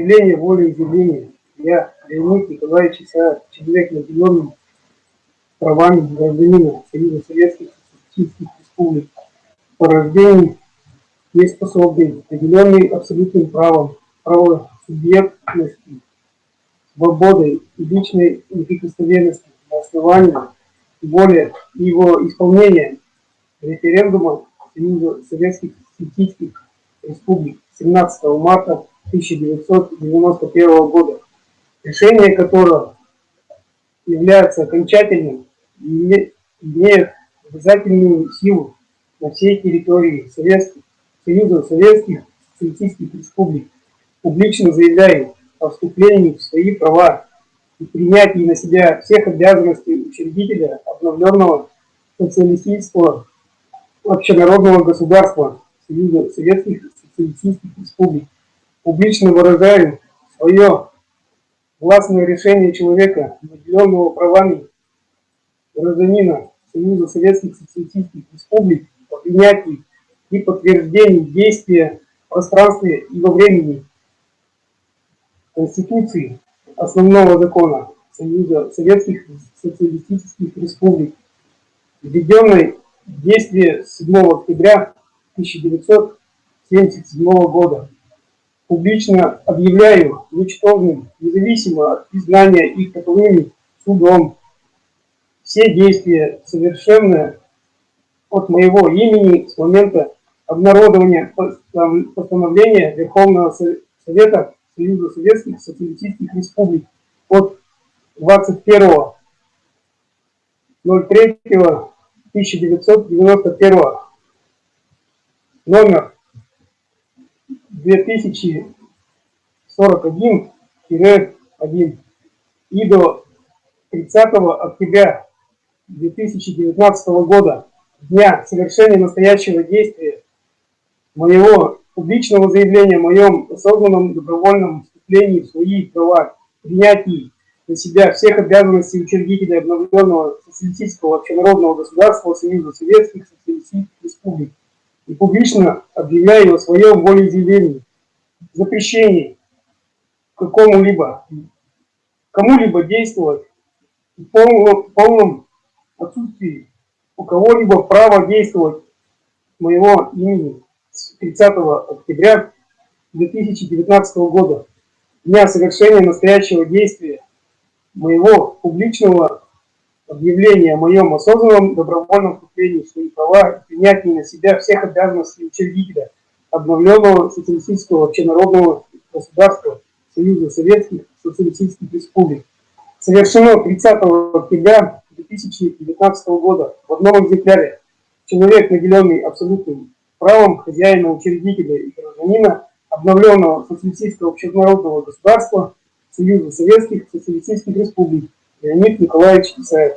Заявление воли изъявления. Я, Леонид Николаевич Исаев, человек, наделенный правами гражданина Союза Советских Социалистических Республик, по рождению неспособный, наделенный абсолютным правом, правосубъектности, свободой и личной неприкосновенности на основании воли его исполнения референдума Союза Советских Социалистических Республик 17 марта 1991 года, решение которого является окончательным и имеет обязательную силу на всей территории Советских, Союза Советских Социалистических Республик, публично заявляю о вступлении в свои права и принятии на себя всех обязанностей учредителя обновленного социалистического общенародного государства Союза Советских Социалистических Республик. Публично выражаю свое властное решение человека, наделенного правами гражданина Союза Советских Социалистических Республик по принятии и подтверждении действия в пространстве и во времени Конституции основного закона Союза Советских Социалистических Республик, введенной в действие 7 октября 1977 года. Публично объявляю ничтожным, независимо от признания их таковыми судом, все действия, совершенные от моего имени с момента обнародования постановления Верховного Совета Союза Советских Социалистических Республик от 21.03.1991 номер 2041-1 и до 30 октября 2019 года, дня совершения настоящего действия моего публичного заявления о моем осознанном добровольном вступлении в свои права, принятии на себя всех обязанностей учредителя обновленного социалистического общенародного государства Союза Советских Социалистических Республик и публично объявляю о своем волеизъявлении, запрещении какому-либо, кому-либо действовать в полном, полном отсутствии у кого-либо права действовать моего имени с 30 октября 2019 года, дня совершения настоящего действия моего публичного объявления о моем осознанном добровольном вступлении в свои права и принятии на себя всех обязанностей учредителя обновленного социалистического общенародного государства Союза Советских Социалистических Республик. Совершено 30 октября 2019 года в одном экземпляре человек, наделенный абсолютным правом хозяина, учредителя и гражданина обновленного социалистического общенародного государства Союза Советских Социалистических Республик Леонид Николаевич Исаев.